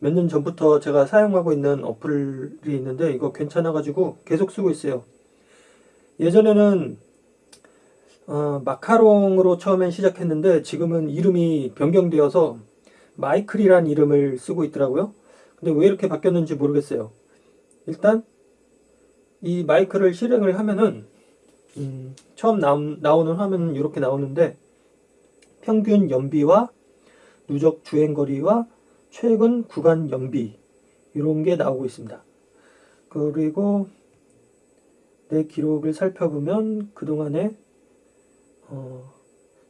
몇 년 전부터 제가 사용하고 있는 어플이 있는데 이거 괜찮아가지고 계속 쓰고 있어요. 예전에는 어, 마카롱으로 처음엔 시작했는데 지금은 이름이 변경되어서 마이클이란 이름을 쓰고 있더라고요. 근데 왜 이렇게 바뀌었는지 모르겠어요. 일단 이 마이크를 실행을 하면은 음, 처음 나오, 는 화면은 이렇게 나오는데 평균 연비와 누적 주행거리와 최근 구간 연비 이런 게 나오고 있습니다. 그리고 내 기록을 살펴보면 그동안에 어,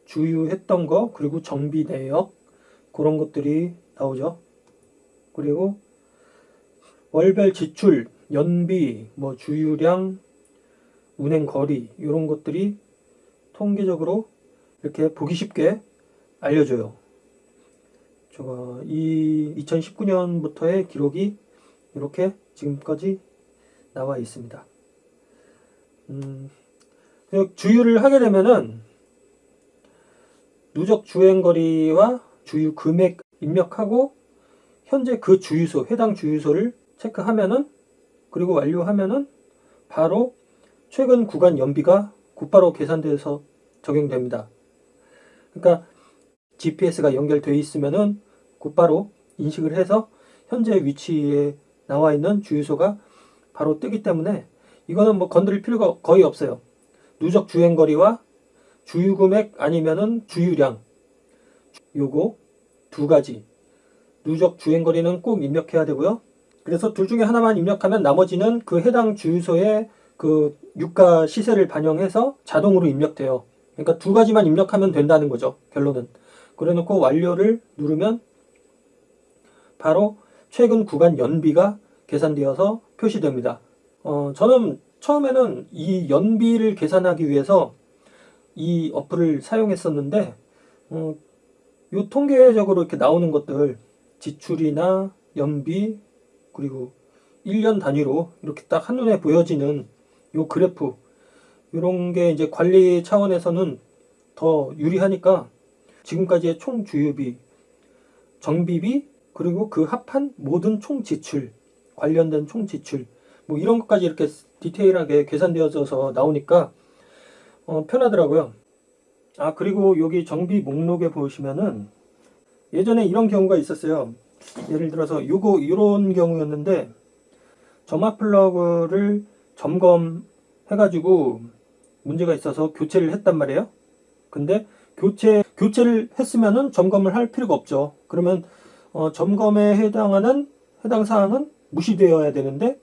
주유했던 거 그리고 정비 내역 그런 것들이 나오죠. 그리고 월별 지출, 연비, 뭐 주유량, 운행 거리 이런 것들이 통계적으로 이렇게 보기 쉽게 알려줘요. 제가 이 2019년부터의 기록이 이렇게 지금까지 나와 있습니다. 음, 주유를 하게 되면은 누적 주행거리와 주유 금액 입력하고 현재 그 주유소, 해당 주유소를 체크하면은 그리고 완료하면은 바로 최근 구간 연비가 곧바로 계산돼서 적용됩니다. 그러니까 GPS가 연결되어 있으면은 곧바로 인식을 해서 현재 위치에 나와 있는 주유소가 바로 뜨기 때문에 이거는 뭐 건드릴 필요가 거의 없어요. 누적 주행거리와 주유 금액 아니면은 주유량 요거 두 가지 누적 주행거리는 꼭 입력해야 되고요. 그래서 둘 중에 하나만 입력하면 나머지는 그 해당 주유소의 그 유가 시세를 반영해서 자동으로 입력돼요. 그러니까 두 가지만 입력하면 된다는 거죠. 결론은. 그래 놓고 완료를 누르면 바로 최근 구간 연비가 계산되어서 표시됩니다. 어, 저는 처음에는 이 연비를 계산하기 위해서 이 어플을 사용했었는데 어, 요 통계적으로 이렇게 나오는 것들 지출이나 연비 그리고 1년 단위로 이렇게 딱 한눈에 보여지는 요 그래프 이런 게 이제 관리 차원에서는 더 유리하니까 지금까지의 총 주유비, 정비비 그리고 그 합한 모든 총 지출 관련된 총 지출 뭐 이런 것까지 이렇게 디테일하게 계산되어져서 나오니까 어, 편하더라고요. 아 그리고 여기 정비 목록에 보시면은 예전에 이런 경우가 있었어요. 예를 들어서 요거 이런 경우였는데 점화 플러그를 점검해가지고 문제가 있어서 교체를 했단 말이에요. 근데 교체 교체를 했으면은 점검을 할 필요가 없죠. 그러면 어, 점검에 해당하는 해당 사항은 무시되어야 되는데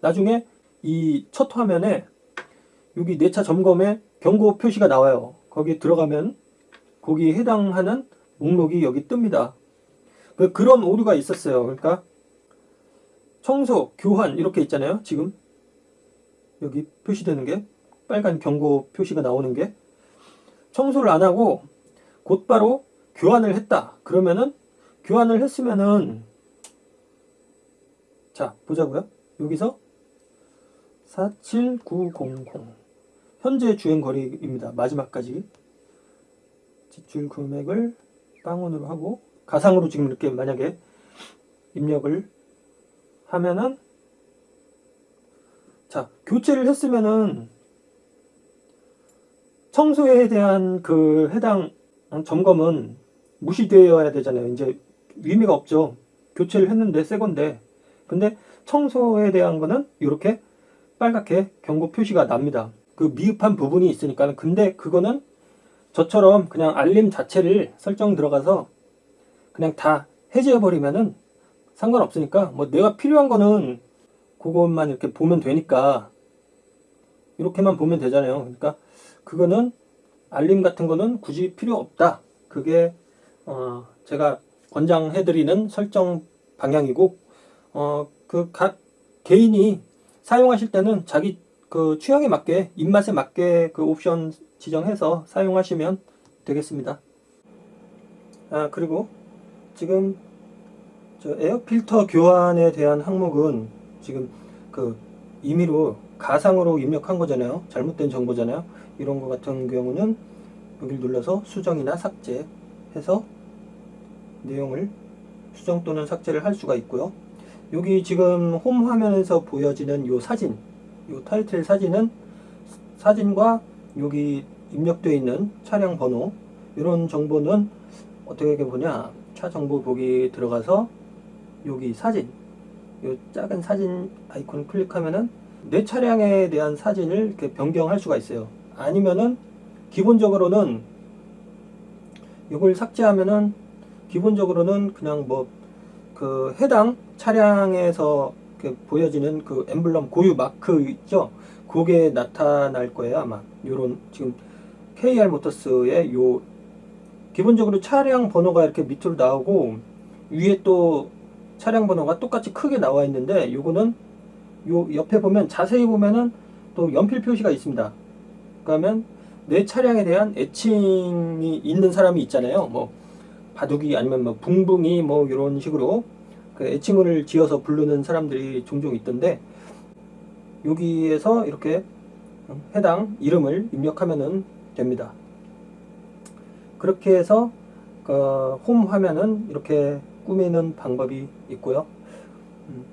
나중에 이 첫 화면에 여기 내차 점검에 경고 표시가 나와요. 거기 들어가면 거기 해당하는 목록이 여기 뜹니다. 그 그런 오류가 있었어요. 그러니까 청소, 교환 이렇게 있잖아요. 지금 여기 표시되는 게 빨간 경고 표시가 나오는 게 청소를 안 하고 곧바로 교환을 했다. 그러면은 교환을 했으면은 자 보자고요. 여기서 47900 현재 주행거리입니다. 마지막까지 지출 금액을 빵원으로 하고 가상으로 지금 이렇게 만약에 입력을 하면은 자 교체를 했으면은 청소에 대한 그 해당 점검은 무시되어야 되잖아요. 이제 의미가 없죠. 교체를 했는데 새 건데. 근데 청소에 대한 거는 이렇게 빨갛게 경고 표시가 납니다. 그 미흡한 부분이 있으니까 근데 그거는 저처럼 그냥 알림 자체를 설정 들어가서 그냥 다 해제해 버리면은 상관없으니까 뭐 내가 필요한 거는 그것만 이렇게 보면 되니까. 이렇게만 보면 되잖아요. 그러니까 그거는 알림 같은 거는 굳이 필요 없다. 그게 어 제가 권장해 드리는 설정 방향이고 어 그 각 개인이 사용하실 때는 자기 그 취향에 맞게 입맛에 맞게 그 옵션 지정해서 사용하시면 되겠습니다 아 그리고 지금 저 에어 필터 교환에 대한 항목은 지금 그 임의로 가상으로 입력한 거잖아요. 잘못된 정보잖아요. 이런 거 같은 경우는 여기를 눌러서 수정이나 삭제 해서 내용을 수정 또는 삭제를 할 수가 있고요. 여기 지금 홈 화면에서 보여지는 요 사진, 요 타이틀 사진은 사진과 여기 입력되어 있는 차량 번호 이런 정보는 어떻게 보냐 차 정보 보기 들어가서 여기 사진 요 작은 사진 아이콘 클릭하면은 내 차량에 대한 사진을 이렇게 변경할 수가 있어요. 아니면은 기본적으로는 이걸 삭제하면은 기본적으로는 그냥 뭐 그 해당 차량에서 이렇게 보여지는 그 엠블럼 고유 마크 있죠? 그게 나타날 거예요 아마 요런 지금 KR 모터스의 요 기본적으로 차량 번호가 이렇게 밑으로 나오고 위에 또 차량 번호가 똑같이 크게 나와 있는데 요거는 요 옆에 보면 자세히 보면은 또 연필 표시가 있습니다. 그러면 내 차량에 대한 애칭이 있는 사람이 있잖아요. 뭐 바둑이 아니면 뭐 붕붕이 뭐 이런 식으로 그 애칭을 지어서 부르는 사람들이 종종 있던데 여기에서 이렇게 해당 이름을 입력하면 됩니다. 그렇게 해서 그 홈 화면은 이렇게 꾸미는 방법이 있고요. 음.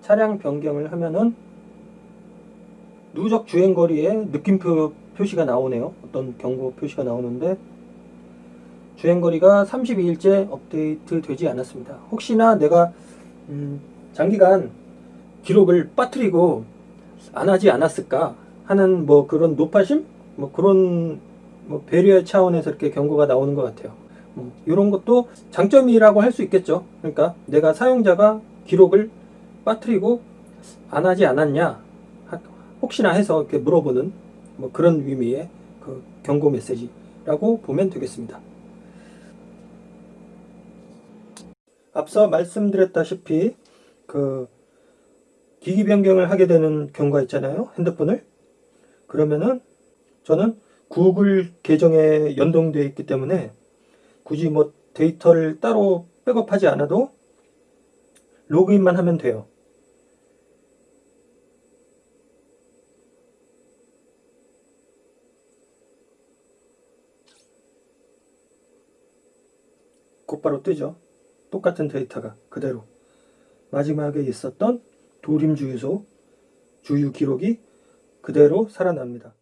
차량 변경을 하면은 누적 주행거리에 느낌표 표시가 나오네요. 어떤 경고 표시가 나오는데 주행거리가 32일째 업데이트 되지 않았습니다. 혹시나 내가 음, 장기간 기록을 빠뜨리고 안 하지 않았을까 하는 뭐 그런 노파심 뭐 그런 뭐 배려 차원에서 이렇게 경고가 나오는 것 같아요. 뭐 이런 것도 장점이라고 할 수 있겠죠. 그러니까 내가 사용자가 기록을 빠뜨리고 안 하지 않았냐 하- 혹시나 해서 이렇게 물어보는 뭐 그런 의미의 그 경고 메시지라고 보면 되겠습니다. 앞서 말씀드렸다시피 그 기기 변경을 하게 되는 경우가 있잖아요. 핸드폰을. 그러면은 저는 구글 계정에 연동되어 있기 때문에 굳이 뭐 데이터를 따로 백업하지 않아도 로그인만 하면 돼요. 곧바로 뜨죠. 똑같은 데이터가 그대로. 마지막에 있었던 도림 주유소 주유 기록이 그대로 살아납니다.